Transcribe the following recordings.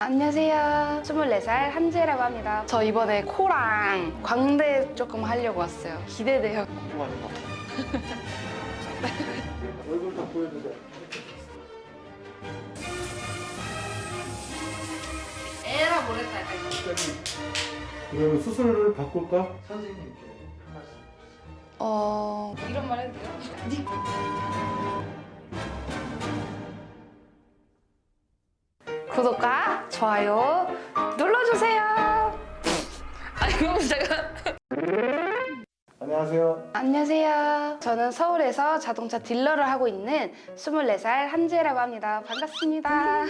안녕하세요. 24살 한지혜라고 합니다. 저 이번에 코랑 광대 조금 하려고 왔어요. 기대돼요. 봐. 얼굴 다 보여주세요. 에라 모르겠다. 그럼 수술을 바꿀까? 선생님께 한 말씀. 어... 이런 말 해도 돼요? 좋아요 눌러주세요. 아니 그럼 제가 안녕하세요. 안녕하세요. 저는 서울에서 자동차 딜러를 하고 있는 24살 한지혜라고 합니다. 반갑습니다.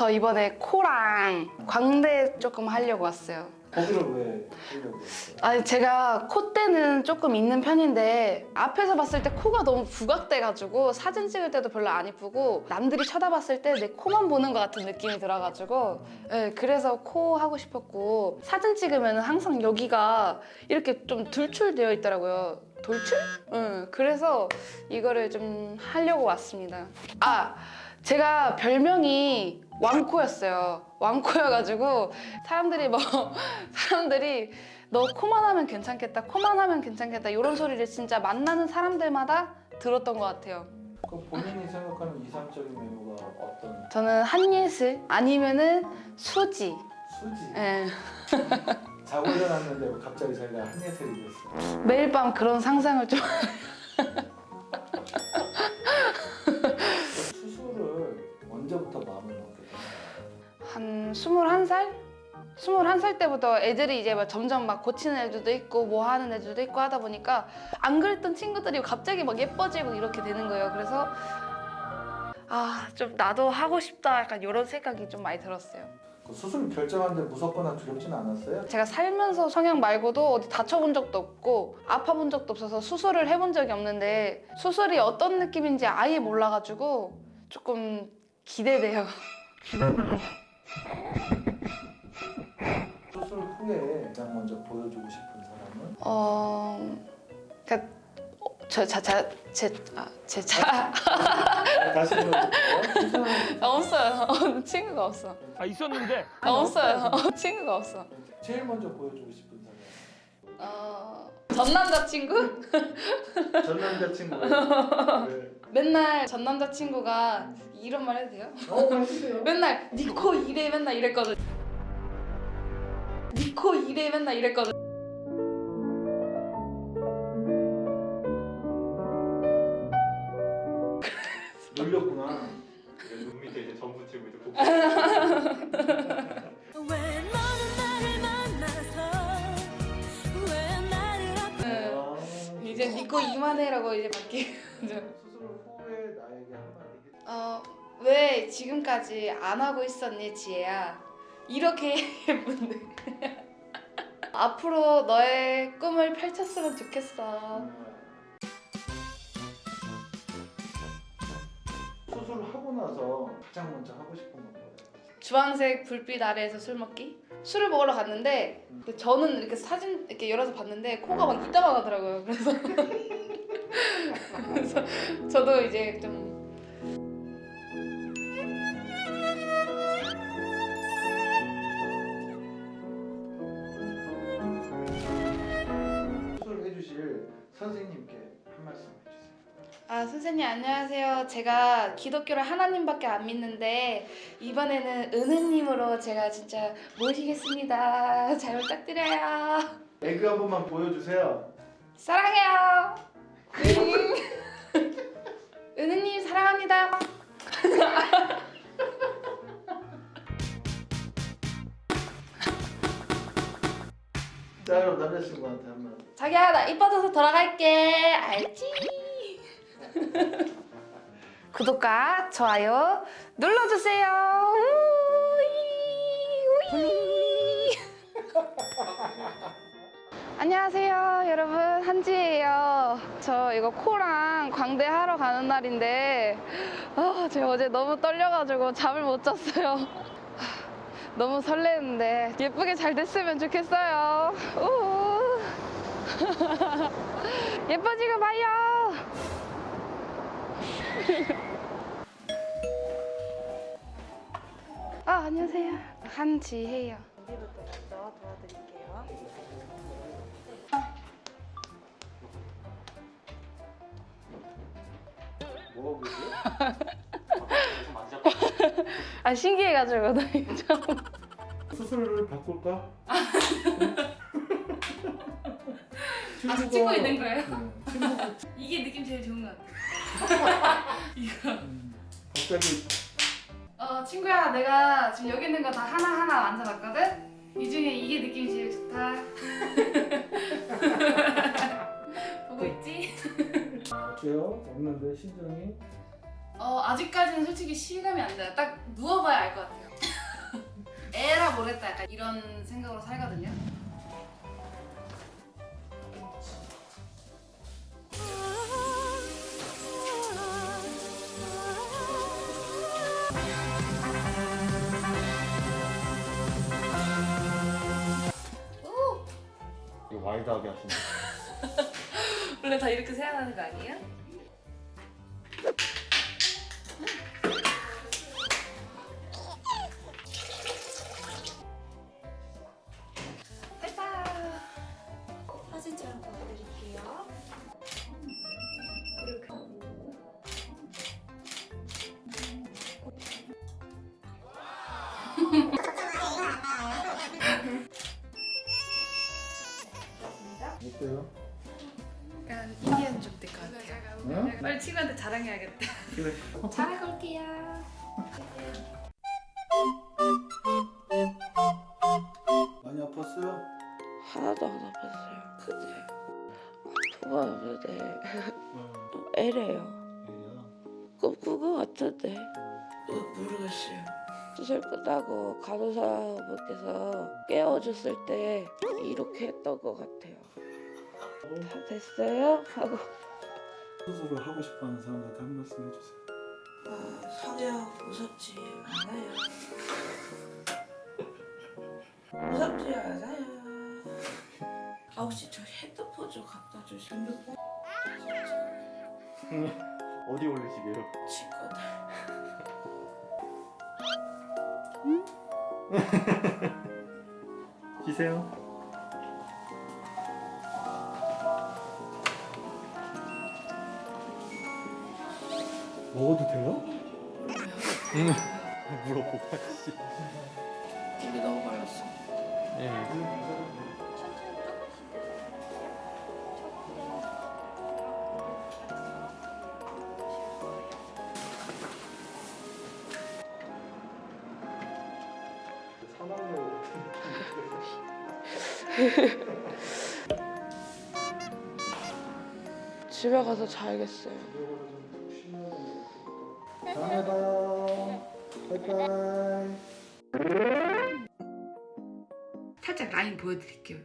저 이번에 코랑 광대 조금 하려고 왔어요. 거기를 왜 하려고 했어요? 아니 제가 콧대는 조금 있는 편인데 앞에서 봤을 때 코가 너무 부각돼가지고 사진 찍을 때도 별로 안 이쁘고 남들이 쳐다봤을 때 내 코만 보는 것 같은 느낌이 들어가지고 네, 그래서 코 하고 싶었고 사진 찍으면 항상 여기가 이렇게 좀 돌출되어 있더라고요 돌출? 응, 그래서 이거를 좀 하려고 왔습니다 아 제가 별명이 왕코였어요 왕코여가지고 사람들이 뭐 사람들이 너 코만 하면 괜찮겠다 코만 하면 괜찮겠다 이런 소리를 진짜 만나는 사람들마다 들었던 것 같아요 그 본인이 생각하는 이상적인 외모가 어떤 저는 한예슬 아니면은 수지 수지? 예. 자고 일어났는데 갑자기 자기가 한예슬이 됐어요. 매일 밤 그런 상상을 좀 한 21살? 21살 때부터 애들이 이제 막 점점 막 고치는 애들도 있고 뭐 하는 애들도 있고 하다 보니까 안 그랬던 친구들이 갑자기 막 예뻐지고 이렇게 되는 거예요. 그래서 아, 좀 나도 하고 싶다 약간 이런 생각이 좀 많이 들었어요. 그 수술 결정하는데 무섭거나 두렵지는 않았어요? 제가 살면서 성형 말고도 어디 다쳐본 적도 없고 아파본 적도 없어서 수술을 해본 적이 없는데 수술이 어떤 느낌인지 아예 몰라가지고 조금 기대돼요. 수술 후에 가장 먼저 보여주고 싶은 사람은? 어, 그러니까 저 자자제제 차. 다시 보여줄게요. 괜찮아요. 아, 없어요. 친구가 없어. 아 있었는데 아, 없어요. 친구가 없어. 제일 먼저 보여주고 싶은 사람 어, 전 남자친구? 전 남자친구예요. 네. 맨날 전 남자친구가 이런 말 해도 돼요? 어. 맨날 니코 이래 맨날 이랬거든. 니코 이래 맨날 이랬거든. 놀렸구나. 눈 밑에 이제 전 붙이고 이제 니코 이만해라고 이제 바뀌죠. 수술 후에 나에게 한마디 해줘. 어, 왜 지금까지 안 하고 있었니, 지혜야? 이렇게 예쁜데. 앞으로 너의 꿈을 펼쳤으면 좋겠어. 수술하고 나서 가장 먼저 하고 싶은 건 뭐예요? 주황색 불빛 아래에서 술 먹기? 술을 먹으러 갔는데 저는 이렇게 사진 이렇게 열어서 봤는데 코가 막 이따만 하더라고요. 그래서 그래서 저도 이제 좀 선생님께 한 말씀. 아 선생님 안녕하세요. 제가 기독교를 하나님밖에 안 믿는데 이번에는 은혜님으로 제가 진짜 모시겠습니다. 잘 부탁드려요. 에그 한 번만 보여주세요. 사랑해요. 음. 은혜님 사랑합니다. 자 그럼 남자친구한테 한 말. 자기야 나 이뻐져서 돌아갈게. 알지? 구독과 좋아요 눌러주세요. 안녕하세요 여러분 한지예요 저 이거 코랑 광대 하러 가는 날인데 아, 제가 어제 너무 떨려가지고 잠을 못 잤어요 너무 설레는데 예쁘게 잘 됐으면 좋겠어요. 우. 예뻐지고 봐요. 아 안녕하세요. 한지혜요. 여기부터 먼저 도와드릴게요. 뭐가. 아 신기해가지고 나 이거 처음. 수술을 바꿀까? 아직 찍고 있는 거예요? 네. 이게 느낌 제일 좋은 것 같아. 음, 갑자기 어 친구야 내가 지금 여기 있는 거 다 하나하나 만져봤거든? 이 중에 이게 느낌이 제일 좋다 보고 있지? 어때요? 없는데 심정이? 어 아직까지는 솔직히 실감이 안 나요 딱 누워봐야 알 것 같아요 에라 모르겠다 약간 이런 생각으로 살거든요 이거 와이드하게 하시네. 원래 다 이렇게 생각하는 거 아니에요? 친구한테 자랑해야겠다 그래. 잘하고 올게요 많이 아팠어요? 하나도 안 아팠어요. 근데 아프가 없는데 애래요. 꿈꾼 것 같은데 어, 모르겠어요. 수술 끝나고 간호사분께서 깨워줬을 때 이렇게 했던 것 같아요. 다 됐어요? 하고 수술을 하고 싶어하는 사람한테 한 말씀 해주세요. 아, 성형 무섭지 않아요. 무섭지 않아요. 아 혹시 저 핸드폰 좀 갖다 주시면 어디 올리시게요? 친구들 쉬세요. 먹어도 돼요? 물어보고 씨. 이게 너무 말랐어. 예. 집에 가서 자야겠어요. 봐요. 바이바이. 살짝 라인 보여드릴게요.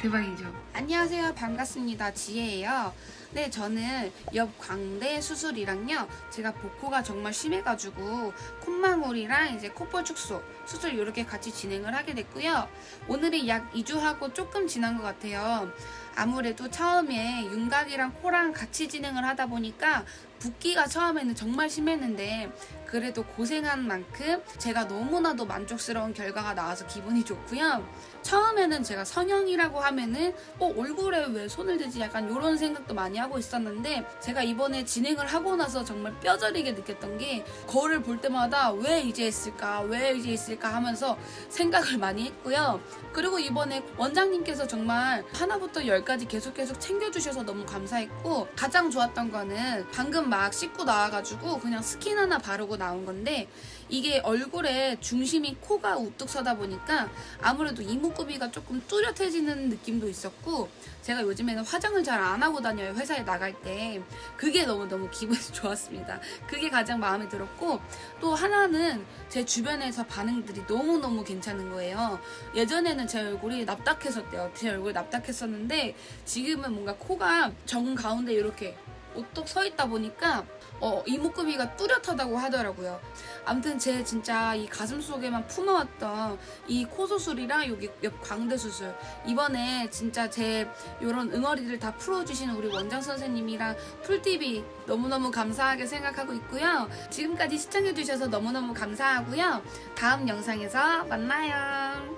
대박이죠? 안녕하세요. 반갑습니다. 지혜예요. 네, 저는 옆 광대 수술이랑요. 제가 복코가 정말 심해가지고 콧망울이랑 이제 콧볼 축소 수술 이렇게 같이 진행을 하게 됐고요. 오늘이 약 2주하고 조금 지난 것 같아요. 아무래도 처음에 윤곽이랑 코랑 같이 진행을 하다 보니까 붓기가 처음에는 정말 심했는데 그래도 고생한 만큼 제가 너무나도 만족스러운 결과가 나와서 기분이 좋고요. 처음에는 제가 성형이라고 하면은 어 얼굴에 왜 손을 대지 약간 이런 생각도 많이 하고 있었는데 제가 이번에 진행을 하고 나서 정말 뼈저리게 느꼈던 게 거울을 볼 때마다 왜 이제 했을까 왜 이제 했을까 하면서 생각을 많이 했고요. 그리고 이번에 원장님께서 정말 하나부터 열까지 계속 계속 챙겨주셔서 너무 감사했고 가장 좋았던 거는 방금 막 씻고 나와가지고 그냥 스킨 하나 바르고 나온 건데 이게 얼굴에 중심이 코가 우뚝 서다 보니까 아무래도 이목구비가 조금 뚜렷해지는 느낌도 있었고 제가 요즘에는 화장을 잘 안 하고 다녀요 회사에 나갈 때. 그게 너무너무 기분이 좋았습니다. 그게 가장 마음에 들었고 또 하나는 제 주변에서 반응들이 너무너무 괜찮은 거예요. 예전에는 제 얼굴이 납작했었대요. 제 얼굴이 납작했었는데 지금은 뭔가 코가 정 가운데 이렇게 우뚝 서 있다 보니까 어, 이목구비가 뚜렷하다고 하더라고요. 아무튼 제 진짜 이 가슴 속에만 품어왔던 이 코 수술이랑 여기 옆 광대 수술 이번에 진짜 제 이런 응어리를 다 풀어주시는 우리 원장 선생님이랑 풀TV 너무너무 감사하게 생각하고 있고요. 지금까지 시청해주셔서 너무너무 감사하고요. 다음 영상에서 만나요.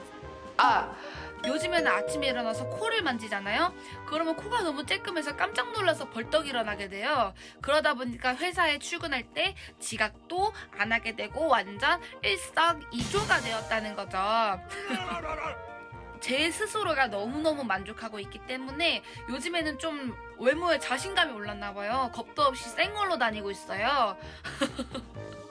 아 요즘에는 아침에 일어나서 코를 만지잖아요. 그러면 코가 너무 쬐끔해서 깜짝 놀라서 벌떡 일어나게 돼요. 그러다 보니까 회사에 출근할 때 지각도 안 하게 되고 완전 일석이조가 되었다는 거죠. 제 스스로가 너무너무 만족하고 있기 때문에 요즘에는 좀 외모에 자신감이 올랐나 봐요. 겁도 없이 생얼로 다니고 있어요.